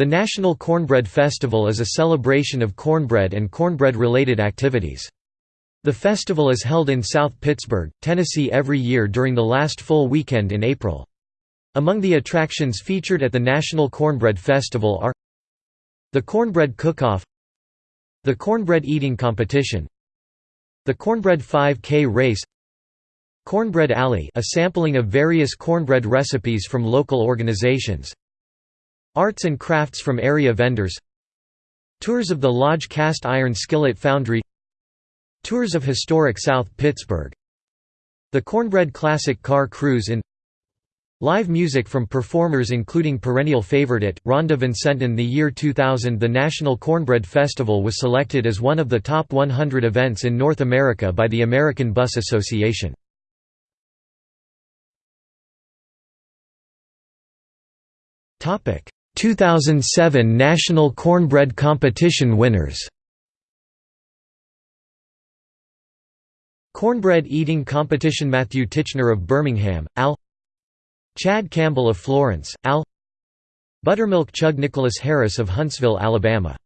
The National Cornbread Festival is a celebration of cornbread and cornbread-related activities. The festival is held in South Pittsburg, Tennessee every year during the last full weekend in April. Among the attractions featured at the National Cornbread Festival are the Cornbread Cook-Off The Cornbread Eating Competition The Cornbread 5K Race Cornbread Alley a sampling of various cornbread recipes from local organizations Arts and crafts from area vendors Tours of the Lodge Cast Iron Skillet Foundry Tours of historic South Pittsburg The Cornbread Classic Car Cruise in Live music from performers including perennial favorite it, Rhonda Vincent. In the year 2000 the National Cornbread Festival was selected as one of the top 100 events in North America by the American Bus Association. 2007 National Cornbread Competition winners. Cornbread Eating Competition Matthew Titchener of Birmingham, Al. Chad Campbell of Florence, Al. Buttermilk Chug Nicholas Harris of Huntsville, Alabama